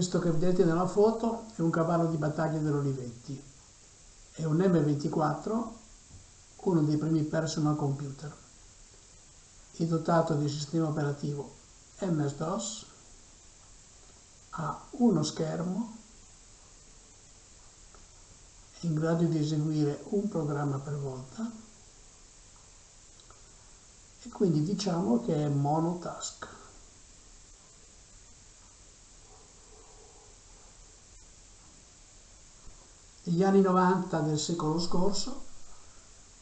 Questo che vedete nella foto è un cavallo di battaglia dell'Olivetti. È un M24, uno dei primi personal computer. È dotato di sistema operativo MS-DOS, ha uno schermo, è in grado di eseguire un programma per volta e quindi diciamo che è monotask. Negli anni 90 del secolo scorso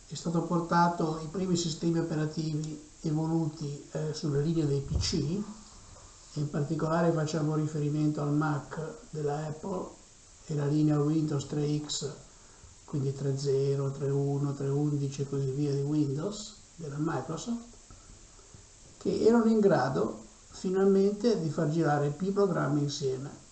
è stato portato i primi sistemi operativi evoluti eh, sulle linee dei PC, in particolare facciamo riferimento al Mac della Apple e la linea Windows 3X, quindi 3.0, 3.1, 3.11 e così via di Windows della Microsoft, che erano in grado finalmente di far girare più programmi insieme.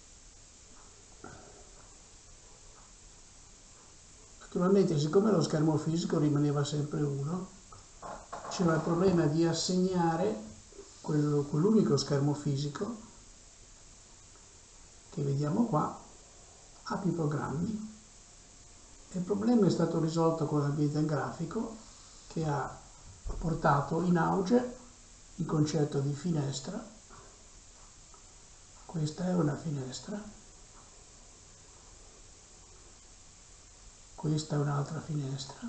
Naturalmente, siccome lo schermo fisico rimaneva sempre uno, c'era il problema di assegnare quell'unico schermo fisico che vediamo qua a più programmi. Il problema è stato risolto con l'ambiente grafico che ha portato in auge il concetto di finestra. Questa è una finestra. Questa è un'altra finestra.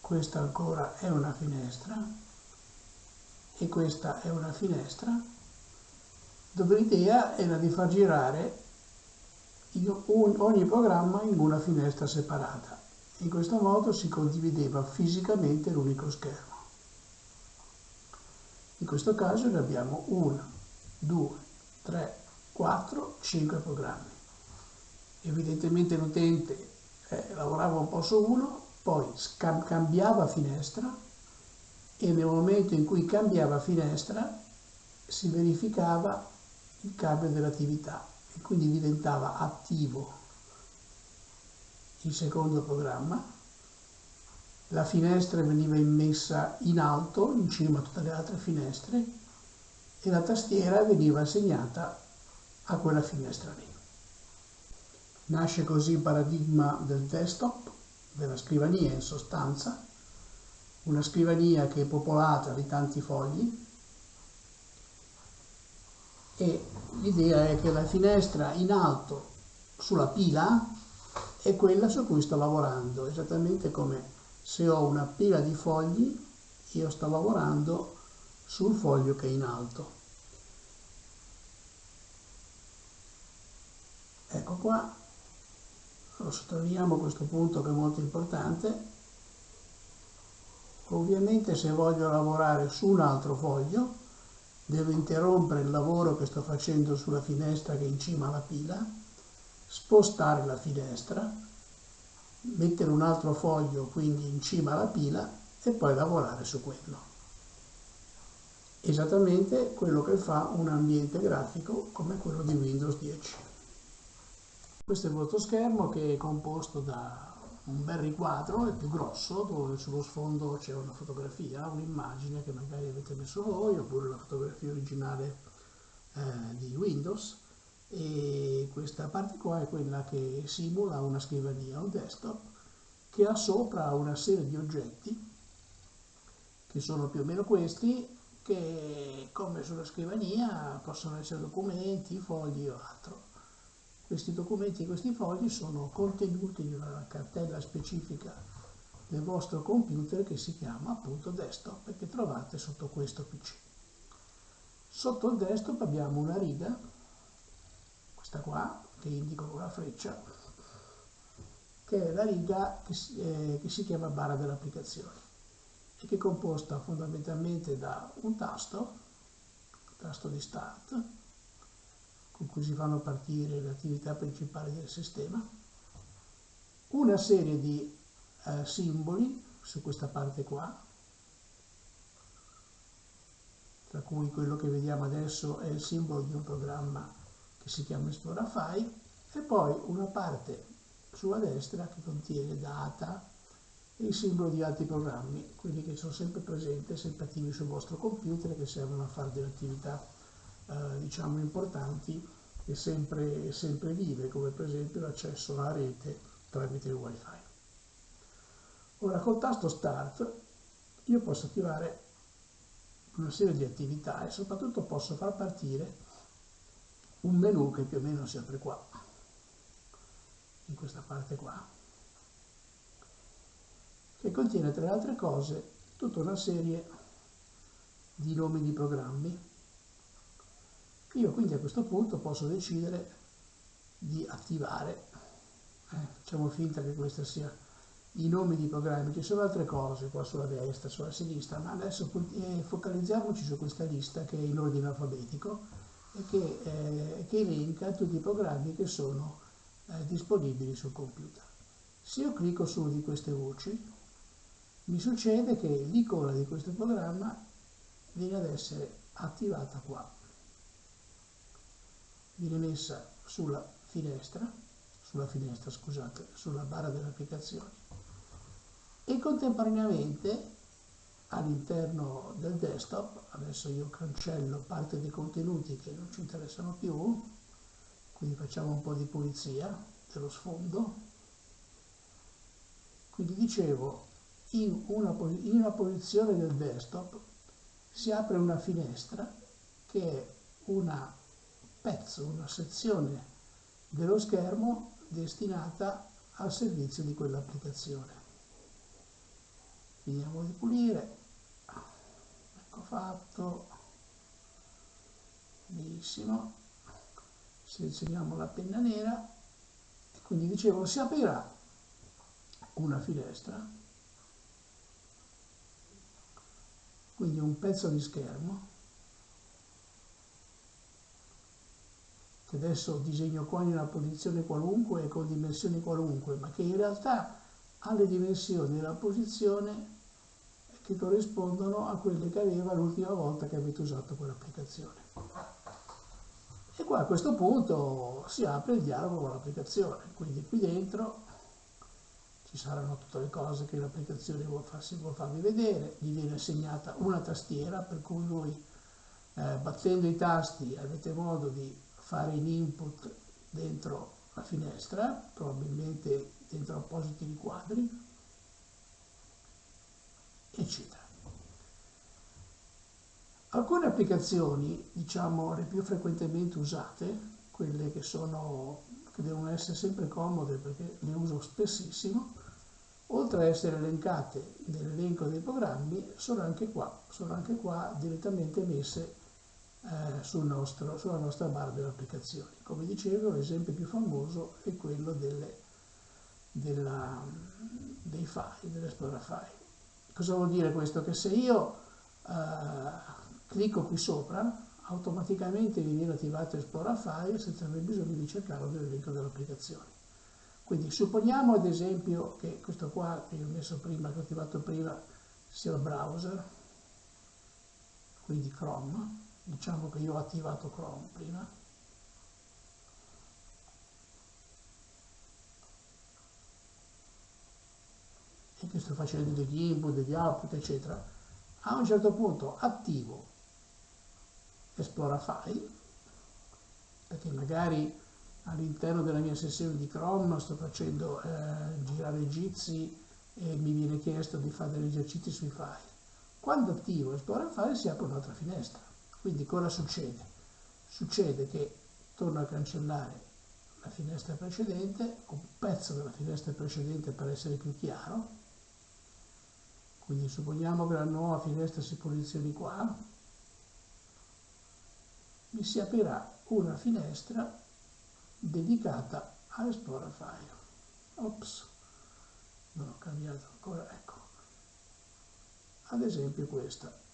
Questa ancora è una finestra. E questa è una finestra dove l'idea era di far girare ogni programma in una finestra separata. In questo modo si condivideva fisicamente l'unico schermo. In questo caso ne abbiamo 1, 2, 3, 4, 5 programmi. Evidentemente l'utente eh, lavorava un po' su uno, poi cambiava finestra e nel momento in cui cambiava finestra si verificava il cambio dell'attività e quindi diventava attivo il secondo programma, la finestra veniva immessa in alto, in cima a tutte le altre finestre, e la tastiera veniva assegnata a quella finestra lì. Nasce così il paradigma del desktop, della scrivania in sostanza, una scrivania che è popolata di tanti fogli. E l'idea è che la finestra in alto sulla pila è quella su cui sto lavorando, esattamente come se ho una pila di fogli, io sto lavorando sul foglio che è in alto. Ecco qua, lo sottolineiamo questo punto che è molto importante. Ovviamente se voglio lavorare su un altro foglio, devo interrompere il lavoro che sto facendo sulla finestra che è in cima alla pila spostare la finestra, mettere un altro foglio quindi in cima alla pila e poi lavorare su quello. Esattamente quello che fa un ambiente grafico come quello di Windows 10. Questo è il vostro schermo che è composto da un bel riquadro, è più grosso, dove sullo sfondo c'è una fotografia, un'immagine che magari avete messo voi, oppure la fotografia originale eh, di Windows e questa parte qua è quella che simula una scrivania, un desktop, che ha sopra una serie di oggetti, che sono più o meno questi, che come sulla scrivania possono essere documenti, fogli o altro. Questi documenti questi fogli sono contenuti in una cartella specifica del vostro computer che si chiama appunto desktop e che trovate sotto questo PC. Sotto il desktop abbiamo una riga questa qua, che indico con la freccia, che è la riga che si, eh, che si chiama barra dell'applicazione e che è composta fondamentalmente da un tasto, tasto di start, con cui si fanno partire le attività principali del sistema, una serie di eh, simboli su questa parte qua, tra cui quello che vediamo adesso è il simbolo di un programma che si chiama Esplora File e poi una parte sulla destra che contiene data e il simbolo di altri programmi, quelli che sono sempre presenti, sempre attivi sul vostro computer e che servono a fare delle attività eh, diciamo importanti e sempre, sempre vive, come per esempio l'accesso alla rete tramite il wifi. Ora col tasto Start io posso attivare una serie di attività e soprattutto posso far partire un menu che più o meno si apre qua, in questa parte qua, che contiene tra le altre cose tutta una serie di nomi di programmi. Io quindi a questo punto posso decidere di attivare, eh, facciamo finta che questa sia i nomi di programmi, ci sono altre cose qua sulla destra, sulla sinistra, ma adesso eh, focalizziamoci su questa lista che è in ordine alfabetico e che, eh, che elenca tutti i programmi che sono eh, disponibili sul computer. Se io clicco su una di queste voci, mi succede che l'icona di questo programma viene ad essere attivata qua. Viene messa sulla finestra, sulla finestra scusate, sulla barra delle applicazioni e contemporaneamente all'interno del desktop, adesso io cancello parte dei contenuti che non ci interessano più, quindi facciamo un po' di pulizia dello sfondo, quindi dicevo in una, in una posizione del desktop si apre una finestra che è un pezzo, una sezione dello schermo destinata al servizio di quell'applicazione. Finiamo di pulire. Ecco fatto. Benissimo. Selezioniamo la penna nera e quindi dicevo si aprirà una finestra. Quindi un pezzo di schermo che adesso disegno qua in una posizione qualunque e con dimensioni qualunque ma che in realtà ha le dimensioni e la posizione che corrispondono a quelle che aveva l'ultima volta che avete usato quell'applicazione. E qua a questo punto si apre il dialogo con l'applicazione, quindi qui dentro ci saranno tutte le cose che l'applicazione vuole, farsi, vuole farvi vedere, gli viene assegnata una tastiera per cui voi eh, battendo i tasti avete modo di fare in input dentro la finestra, probabilmente dentro appositi riquadri, eccetera. Alcune applicazioni, diciamo le più frequentemente usate, quelle che, sono, che devono essere sempre comode perché le uso spessissimo, oltre a essere elencate nell'elenco dei programmi, sono anche qua, sono anche qua direttamente messe eh, sul nostro, sulla nostra barra delle applicazioni. Come dicevo, l'esempio più famoso è quello delle, della, dei file, dell'Explora File. Cosa vuol dire questo? Che se io eh, clicco qui sopra, automaticamente mi viene attivato Explora File senza aver bisogno di cercarlo nell'elenco delle applicazioni. Quindi supponiamo ad esempio che questo qua che ho messo prima, che ho attivato prima, sia il browser, quindi Chrome, diciamo che io ho attivato Chrome prima, e che sto facendo degli input, degli output, eccetera, a un certo punto attivo Esplora File, perché magari all'interno della mia sessione di Chrome sto facendo eh, girare i gizi e mi viene chiesto di fare degli esercizi sui file. Quando attivo Esplora File si apre un'altra finestra. Quindi cosa succede? Succede che torno a cancellare la finestra precedente, un pezzo della finestra precedente per essere più chiaro, quindi supponiamo che la nuova finestra si posizioni qua, mi si aprirà una finestra dedicata a Explorer File. Ops, non ho cambiato ancora, ecco. Ad esempio questa.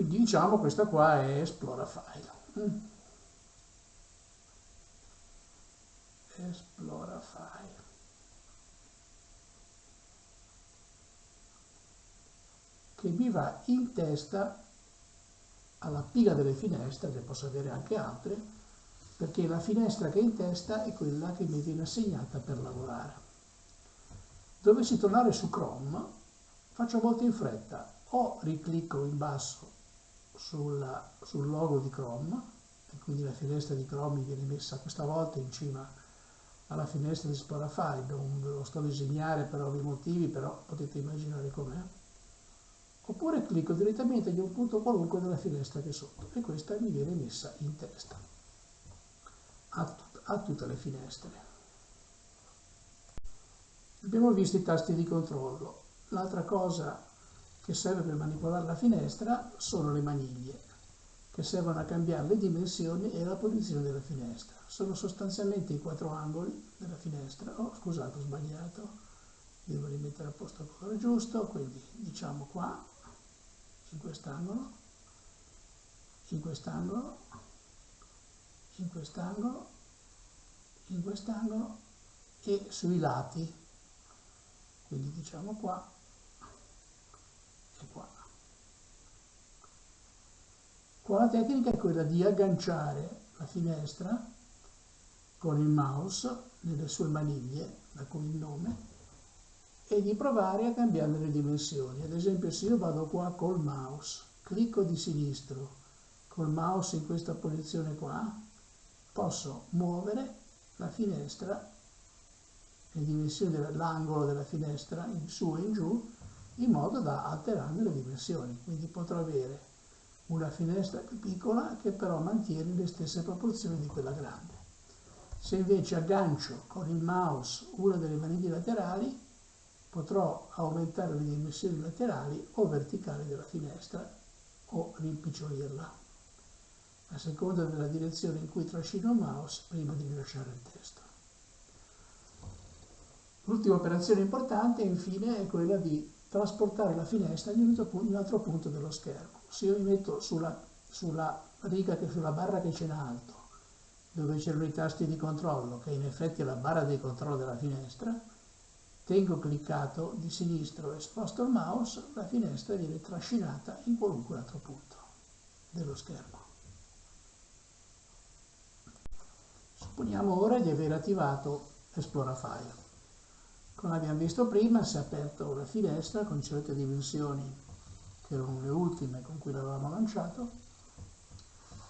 Quindi diciamo questa qua è Esplora File. Mm. Esplora File. Che mi va in testa alla pila delle finestre, che posso avere anche altre, perché la finestra che è in testa è quella che mi viene assegnata per lavorare. Dovessi tornare su Chrome, faccio molto in fretta, o riclicco in basso sulla, sul logo di Chrome, e quindi la finestra di Chrome viene messa questa volta in cima alla finestra di Sporafy, non ve lo sto a disegnare per ovvi motivi, però potete immaginare com'è. Oppure clicco direttamente in un punto qualunque della finestra che è sotto e questa mi viene messa in testa a, tut a tutte le finestre. Abbiamo visto i tasti di controllo. L'altra cosa che serve per manipolare la finestra sono le maniglie, che servono a cambiare le dimensioni e la posizione della finestra. Sono sostanzialmente i quattro angoli della finestra. Oh, scusate, ho sbagliato. Devo rimettere a posto il colore giusto, quindi diciamo qua, in quest'angolo, in quest'angolo, in quest'angolo, in quest'angolo e sui lati, quindi diciamo qua e qua. Qua la tecnica è quella di agganciare la finestra con il mouse nelle sue maniglie, da cui il nome, e di provare a cambiare le dimensioni. Ad esempio se io vado qua col mouse, clicco di sinistro, col mouse in questa posizione qua, posso muovere la finestra, le dimensioni dell'angolo della finestra in su e in giù, in modo da alterarne le dimensioni. Quindi potrò avere una finestra più piccola che però mantiene le stesse proporzioni di quella grande. Se invece aggancio con il mouse una delle maniglie laterali, potrò aumentare le dimensioni laterali o verticali della finestra o rimpicciolirla a seconda della direzione in cui trascino il mouse prima di rilasciare il testo. L'ultima operazione importante infine è quella di trasportare la finestra in un altro punto dello schermo. Se io mi metto sulla, sulla riga, che, sulla barra che c'è in alto, dove c'erano i tasti di controllo, che in effetti è la barra di controllo della finestra, tengo cliccato di sinistro e sposto il mouse, la finestra viene trascinata in qualunque altro punto dello schermo. Supponiamo ora di aver attivato Explora File. Come abbiamo visto prima si è aperta una finestra con certe dimensioni che erano le ultime con cui l'avevamo lanciato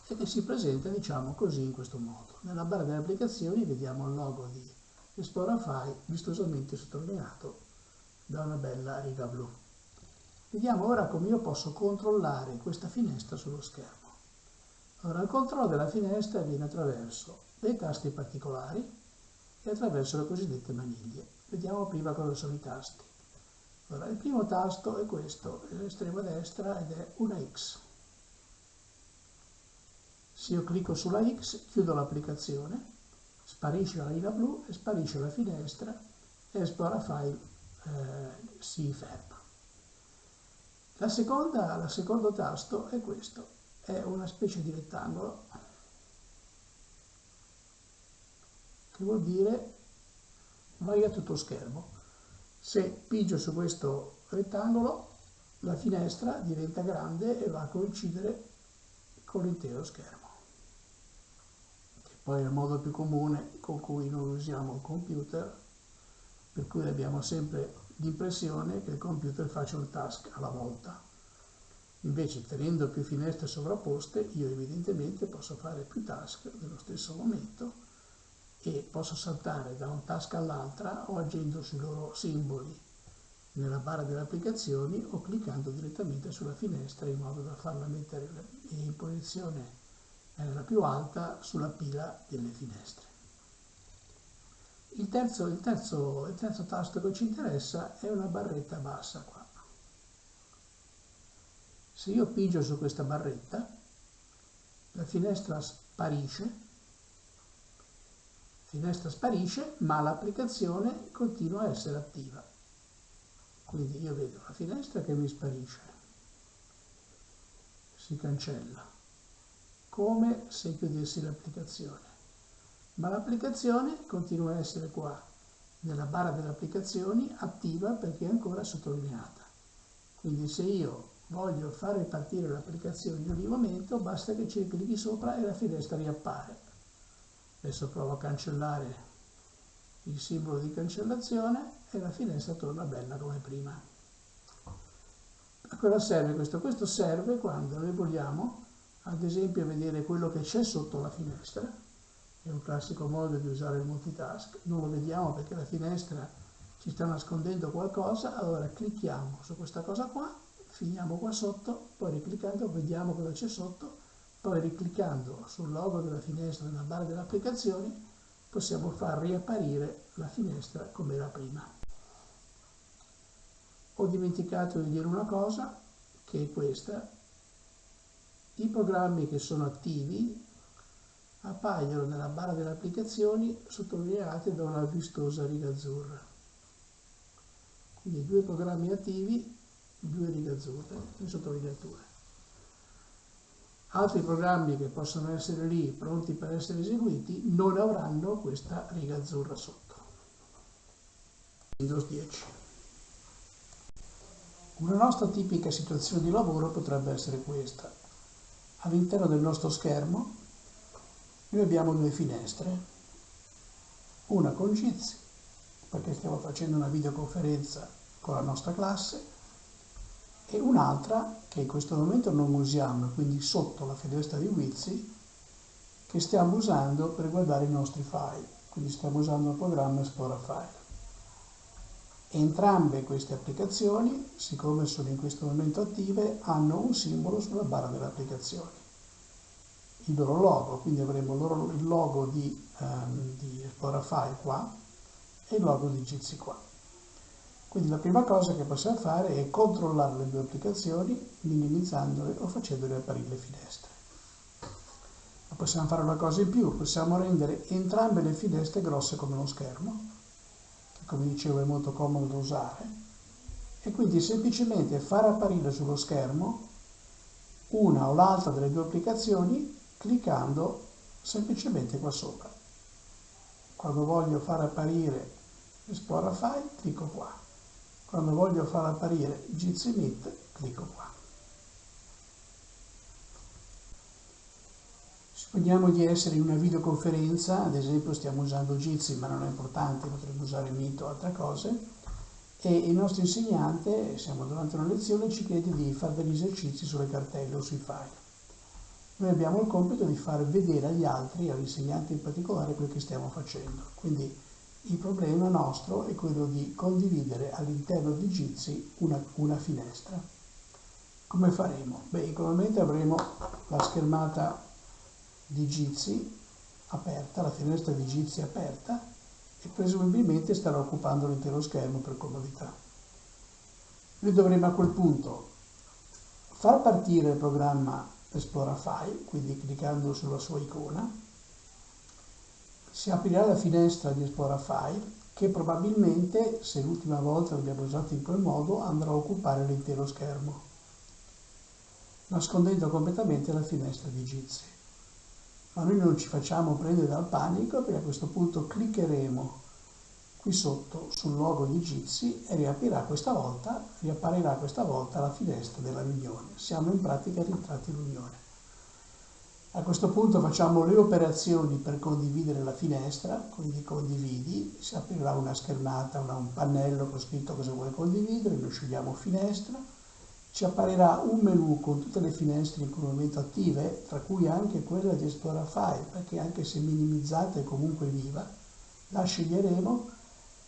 e che si presenta diciamo così in questo modo. Nella barra delle applicazioni vediamo il logo di Explora File vistosamente sottolineato da una bella riga blu. Vediamo ora come io posso controllare questa finestra sullo schermo. Allora, il controllo della finestra avviene attraverso dei tasti particolari e attraverso le cosiddette maniglie. Vediamo prima cosa sono i tasti. Allora, il primo tasto è questo, è all'estrema destra ed è una X. Se io clicco sulla X, chiudo l'applicazione, sparisce la linea blu e sparisce la finestra e esplora file eh, si ferma. La seconda, la secondo tasto è questo, è una specie di rettangolo che vuol dire vai a tutto schermo. Se pigio su questo rettangolo, la finestra diventa grande e va a coincidere con l'intero schermo, che poi è il modo più comune con cui noi usiamo il computer, per cui abbiamo sempre l'impressione che il computer faccia un task alla volta. Invece tenendo più finestre sovrapposte, io evidentemente posso fare più task nello stesso momento e posso saltare da un task all'altra o agendo sui loro simboli nella barra delle applicazioni o cliccando direttamente sulla finestra in modo da farla mettere in posizione la più alta sulla pila delle finestre. Il terzo, il, terzo, il terzo tasto che ci interessa è una barretta bassa qua. Se io pigio su questa barretta, la finestra sparisce finestra sparisce ma l'applicazione continua a essere attiva. Quindi io vedo la finestra che mi sparisce, si cancella, come se chiudessi l'applicazione. Ma l'applicazione continua a essere qua, nella barra delle applicazioni, attiva perché è ancora sottolineata. Quindi se io voglio far ripartire l'applicazione in ogni momento, basta che ci clicchi sopra e la finestra riappare Adesso provo a cancellare il simbolo di cancellazione e la finestra torna bella come prima. A cosa serve questo? Questo serve quando noi vogliamo, ad esempio, vedere quello che c'è sotto la finestra. È un classico modo di usare il multitask. Non lo vediamo perché la finestra ci sta nascondendo qualcosa, allora clicchiamo su questa cosa qua, finiamo qua sotto, poi ricliccando vediamo cosa c'è sotto, poi ricliccando sul logo della finestra nella barra delle applicazioni possiamo far riapparire la finestra come era prima. Ho dimenticato di dire una cosa, che è questa. I programmi che sono attivi appaiono nella barra delle applicazioni sottolineate da una vistosa riga azzurra. Quindi due programmi attivi, due righe azzurre in sottolineatura. Altri programmi che possono essere lì pronti per essere eseguiti non avranno questa riga azzurra sotto. Windows 10. Una nostra tipica situazione di lavoro potrebbe essere questa. All'interno del nostro schermo noi abbiamo due finestre, una con Jitsi, perché stiamo facendo una videoconferenza con la nostra classe, e un'altra che in questo momento non usiamo, quindi sotto la finestra di Wizzy, che stiamo usando per guardare i nostri file, quindi stiamo usando il programma Esplora File. Entrambe queste applicazioni, siccome sono in questo momento attive, hanno un simbolo sulla barra delle applicazioni, il loro logo, quindi avremo il logo di, um, di Esplora File qua e il logo di Jitsi qua. Quindi la prima cosa che possiamo fare è controllare le due applicazioni minimizzandole o facendole apparire le finestre. Ma possiamo fare una cosa in più, possiamo rendere entrambe le finestre grosse come lo schermo, che come dicevo è molto comodo da usare, e quindi semplicemente far apparire sullo schermo una o l'altra delle due applicazioni cliccando semplicemente qua sopra. Quando voglio far apparire Esplora File, clicco qua. Quando voglio far apparire Jitsi Meet, clicco qua. Supponiamo di essere in una videoconferenza, ad esempio stiamo usando Jitsi, ma non è importante, potremmo usare Meet o altre cose, e il nostro insegnante, siamo durante una lezione, ci chiede di fare degli esercizi sulle cartelle o sui file. Noi abbiamo il compito di far vedere agli altri, all'insegnante in particolare, quel che stiamo facendo. Quindi il problema nostro è quello di condividere all'interno di Jitsi una, una finestra. Come faremo? Beh, naturalmente avremo la schermata di Jitsi aperta, la finestra di Jitsi aperta e presumibilmente starà occupando l'intero schermo per comodità. Noi dovremo a quel punto far partire il programma Esplora File, quindi cliccando sulla sua icona, si aprirà la finestra di Esplora File che probabilmente, se l'ultima volta l'abbiamo usato in quel modo, andrà a occupare l'intero schermo, nascondendo completamente la finestra di Jitsi. Ma noi non ci facciamo prendere dal panico perché a questo punto cliccheremo qui sotto sul logo di Jitsi e riaprirà questa volta, riapparirà questa volta la finestra della riunione. Siamo in pratica rientrati in riunione. A questo punto facciamo le operazioni per condividere la finestra, quindi condividi, si aprirà una schermata, una, un pannello con scritto cosa vuoi condividere, noi scegliamo finestra, ci apparirà un menu con tutte le finestre in quel momento attive, tra cui anche quella di Esplora File, perché anche se minimizzata è comunque viva, la sceglieremo,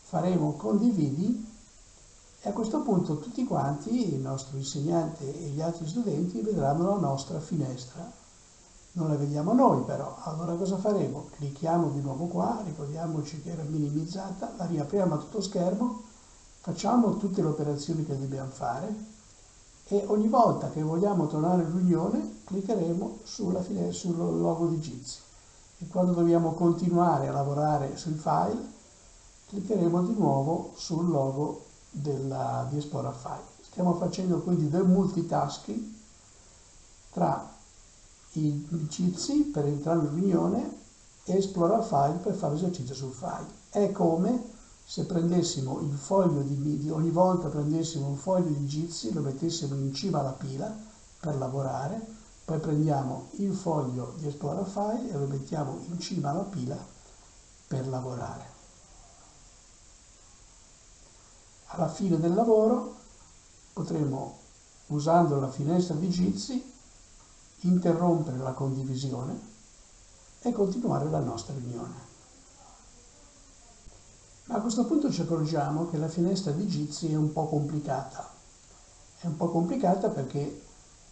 faremo condividi e a questo punto tutti quanti, il nostro insegnante e gli altri studenti, vedranno la nostra finestra non la vediamo noi però, allora cosa faremo? Clicchiamo di nuovo qua, ricordiamoci che era minimizzata, la riapriamo a tutto schermo, facciamo tutte le operazioni che dobbiamo fare e ogni volta che vogliamo tornare in riunione cliccheremo sulla fine, sul logo di Jitsi e quando dobbiamo continuare a lavorare sui file cliccheremo di nuovo sul logo della, di Explorer File. Stiamo facendo quindi del multitasking tra i Jitsi per entrare in riunione e esplora file per fare esercizio sul file. È come se prendessimo il foglio di, di ogni volta prendessimo un foglio di Jitsi, lo mettessimo in cima alla pila per lavorare, Poi prendiamo il foglio di Explorer File e lo mettiamo in cima alla pila per lavorare. Alla fine del lavoro potremo, usando la finestra di Jitsi, interrompere la condivisione e continuare la nostra riunione. Ma a questo punto ci accorgiamo che la finestra di Jitsi è un po' complicata. È un po' complicata perché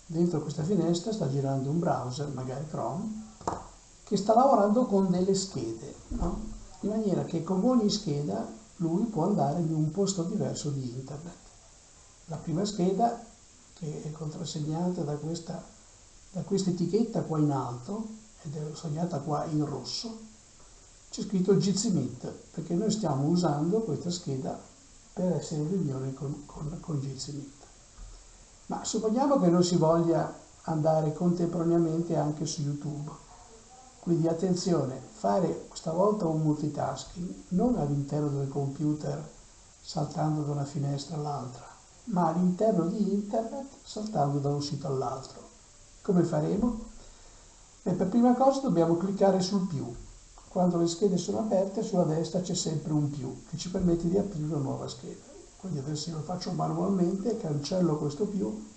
dentro questa finestra sta girando un browser, magari Chrome, che sta lavorando con delle schede, no? in maniera che con ogni scheda lui può andare in un posto diverso di internet. La prima scheda, che è contrassegnata da questa, da questa etichetta qua in alto, ed è segnata qua in rosso, c'è scritto Meet, perché noi stiamo usando questa scheda per essere in riunione con, con, con Meet. Ma supponiamo che non si voglia andare contemporaneamente anche su YouTube. Quindi attenzione, fare questa volta un multitasking non all'interno del computer saltando da una finestra all'altra, ma all'interno di internet saltando da un sito all'altro. Come faremo? Beh, per prima cosa dobbiamo cliccare sul più. Quando le schede sono aperte sulla destra c'è sempre un più che ci permette di aprire una nuova scheda. Quindi adesso lo faccio manualmente, cancello questo più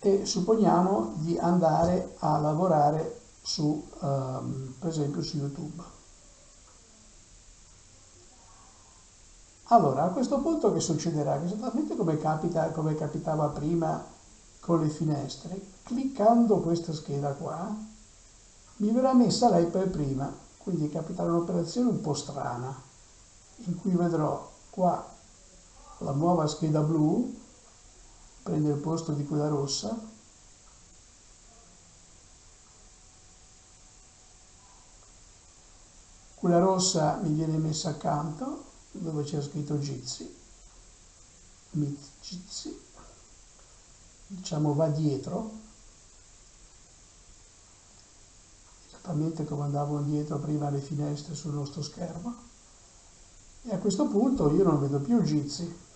e supponiamo di andare a lavorare su, um, per esempio su YouTube. Allora, a questo punto che succederà? Che esattamente come, capita, come capitava prima con le finestre, cliccando questa scheda qua, mi verrà messa lei per prima, quindi capiterà un'operazione un po' strana, in cui vedrò qua la nuova scheda blu, prende il posto di quella rossa, quella rossa mi viene messa accanto, dove c'è scritto Jitsi, Meet Jitsi, diciamo va dietro, esattamente come andavano dietro prima le finestre sul nostro schermo, e a questo punto io non vedo più Jitsi,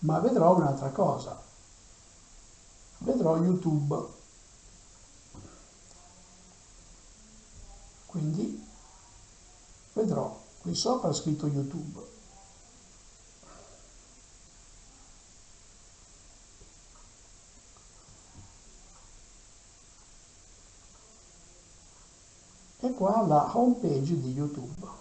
ma vedrò un'altra cosa. Vedrò YouTube. Quindi vedrò qui sopra scritto YouTube. E qua la home page di YouTube.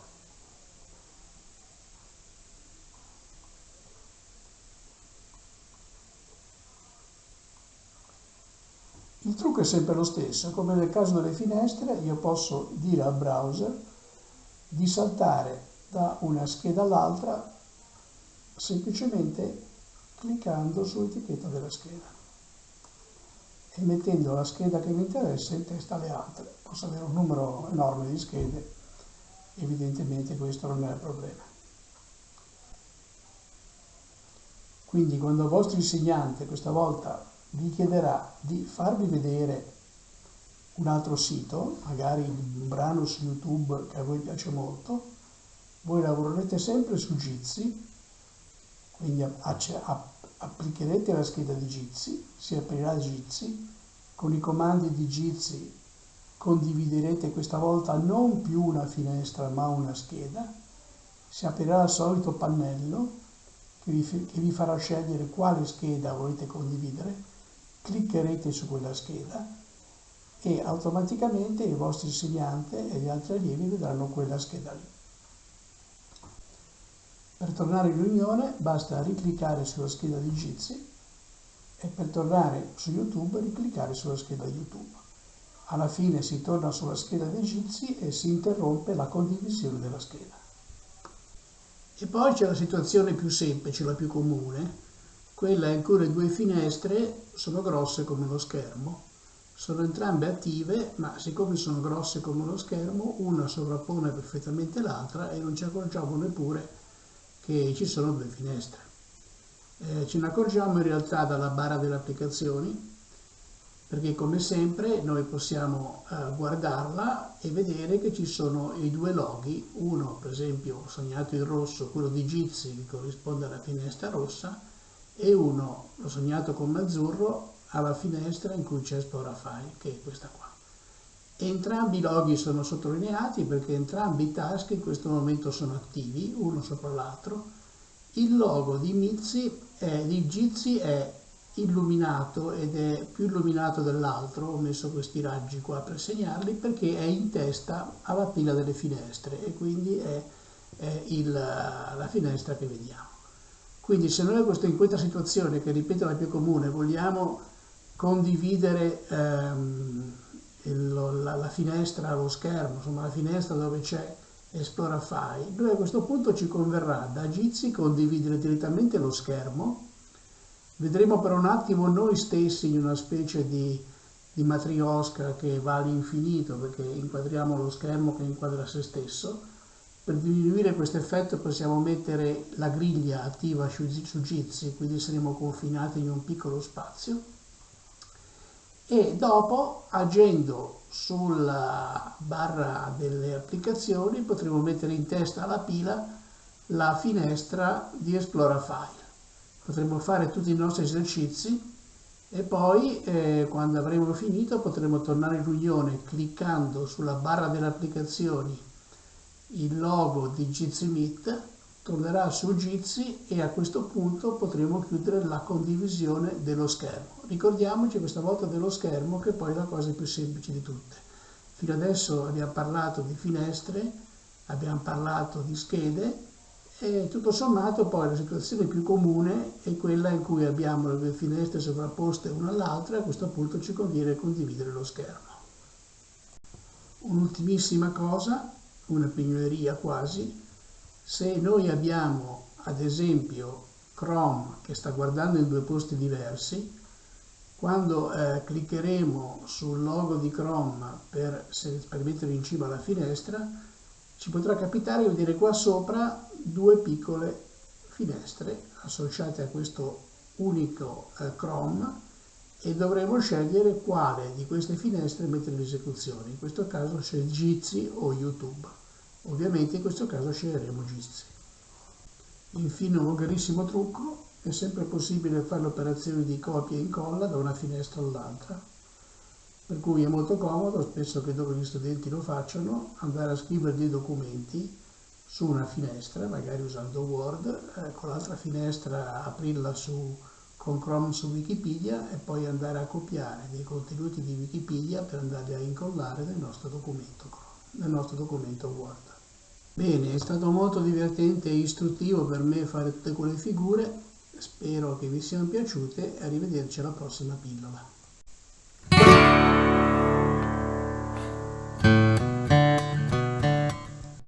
Il trucco è sempre lo stesso, come nel caso delle finestre io posso dire al browser di saltare da una scheda all'altra semplicemente cliccando sull'etichetta della scheda e mettendo la scheda che mi interessa in testa alle altre. Posso avere un numero enorme di schede, evidentemente questo non è il problema. Quindi quando il vostro insegnante questa volta vi chiederà di farvi vedere un altro sito, magari un brano su YouTube che a voi piace molto, voi lavorerete sempre su Jitsi, quindi applicherete la scheda di Jitsi, si aprirà Jitsi, con i comandi di Jitsi condividerete questa volta non più una finestra ma una scheda, si aprirà il solito pannello che vi, che vi farà scegliere quale scheda volete condividere. Cliccherete su quella scheda e automaticamente il vostro insegnante e gli altri allievi vedranno quella scheda lì. Per tornare in riunione basta ricliccare sulla scheda di Jitsi e per tornare su YouTube ricliccare sulla scheda YouTube. Alla fine si torna sulla scheda di Jitsi e si interrompe la condivisione della scheda. E poi c'è la situazione più semplice, la più comune, quella in cui le due finestre sono grosse come lo schermo. Sono entrambe attive, ma siccome sono grosse come lo schermo, una sovrappone perfettamente l'altra e non ci accorgiamo neppure che ci sono due finestre. Eh, ce ne accorgiamo in realtà dalla barra delle applicazioni, perché come sempre noi possiamo eh, guardarla e vedere che ci sono i due loghi, uno per esempio segnato in rosso, quello di Jitsi che corrisponde alla finestra rossa, e uno, l'ho sognato come azzurro, alla finestra in cui c'è Esplora File, che è questa qua. Entrambi i loghi sono sottolineati perché entrambi i task in questo momento sono attivi, uno sopra l'altro. Il logo di Mizzi, è, di Jitsi è illuminato ed è più illuminato dell'altro, ho messo questi raggi qua per segnarli, perché è in testa alla pila delle finestre e quindi è, è il, la finestra che vediamo. Quindi se noi in questa situazione, che ripeto è la più comune, vogliamo condividere ehm, il, la, la, finestra, lo schermo, insomma la finestra dove c'è Esplora File, noi a questo punto ci converrà da Jitsi condividere direttamente lo schermo, vedremo per un attimo noi stessi in una specie di, di matriosca che va all'infinito perché inquadriamo lo schermo che inquadra se stesso, per diminuire questo effetto possiamo mettere la griglia attiva su Jitsi, quindi saremo confinati in un piccolo spazio e dopo agendo sulla barra delle applicazioni potremo mettere in testa alla pila la finestra di Esplora File. Potremo fare tutti i nostri esercizi e poi eh, quando avremo finito potremo tornare in riunione cliccando sulla barra delle applicazioni il logo di Jitsi Meet tornerà su Jitsi e a questo punto potremo chiudere la condivisione dello schermo. Ricordiamoci questa volta dello schermo che poi è la cosa più semplice di tutte. Fino adesso abbiamo parlato di finestre, abbiamo parlato di schede e tutto sommato poi la situazione più comune è quella in cui abbiamo le due finestre sovrapposte una all'altra e a questo punto ci conviene condividere lo schermo. Un'ultimissima cosa, una pignoleria quasi, se noi abbiamo ad esempio Chrome che sta guardando in due posti diversi, quando eh, cliccheremo sul logo di Chrome per, per mettere in cima alla finestra, ci potrà capitare di vedere qua sopra due piccole finestre associate a questo unico eh, Chrome e dovremo scegliere quale di queste finestre mettere in esecuzione. In questo caso c'è Jitsi o YouTube. Ovviamente in questo caso sceglieremo Jitsi. Infine un volgarissimo trucco è sempre possibile fare l'operazione di copia e incolla da una finestra all'altra, per cui è molto comodo, spesso credo che gli studenti lo facciano, andare a scrivere dei documenti su una finestra, magari usando Word, eh, con l'altra finestra aprirla su, con Chrome su Wikipedia e poi andare a copiare dei contenuti di Wikipedia per andarli a incollare nel nostro documento, nel nostro documento Word. Bene, è stato molto divertente e istruttivo per me fare tutte quelle figure Spero che vi siano piaciute e arrivederci alla prossima pillola.